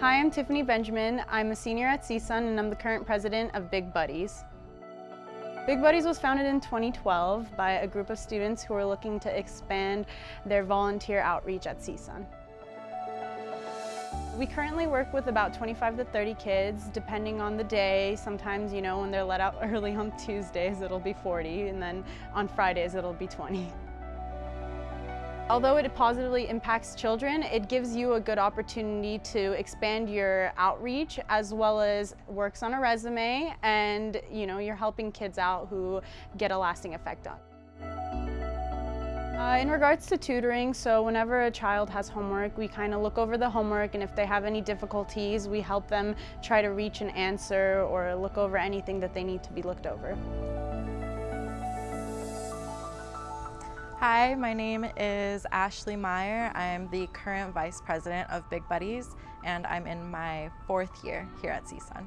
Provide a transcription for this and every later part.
Hi, I'm Tiffany Benjamin. I'm a senior at CSUN and I'm the current president of Big Buddies. Big Buddies was founded in 2012 by a group of students who were looking to expand their volunteer outreach at CSUN. We currently work with about 25 to 30 kids, depending on the day. Sometimes, you know, when they're let out early on Tuesdays, it'll be 40, and then on Fridays, it'll be 20. Although it positively impacts children, it gives you a good opportunity to expand your outreach as well as works on a resume and you know, you're helping kids out who get a lasting effect on. Uh, in regards to tutoring, so whenever a child has homework, we kind of look over the homework and if they have any difficulties, we help them try to reach an answer or look over anything that they need to be looked over. Hi, my name is Ashley Meyer. I'm the current Vice President of Big Buddies and I'm in my fourth year here at CSUN.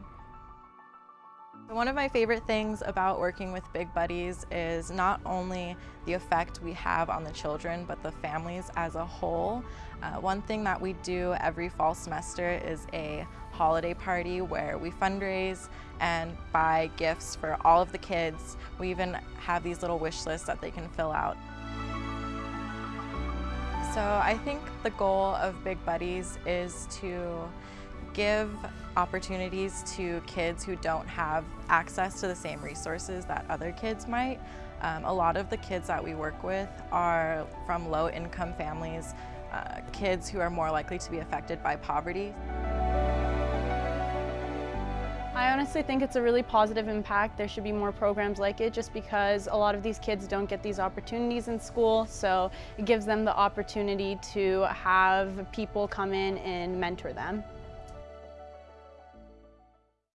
One of my favorite things about working with Big Buddies is not only the effect we have on the children, but the families as a whole. Uh, one thing that we do every fall semester is a holiday party where we fundraise and buy gifts for all of the kids. We even have these little wish lists that they can fill out. So I think the goal of Big Buddies is to give opportunities to kids who don't have access to the same resources that other kids might. Um, a lot of the kids that we work with are from low income families, uh, kids who are more likely to be affected by poverty. I honestly think it's a really positive impact. There should be more programs like it just because a lot of these kids don't get these opportunities in school. So it gives them the opportunity to have people come in and mentor them.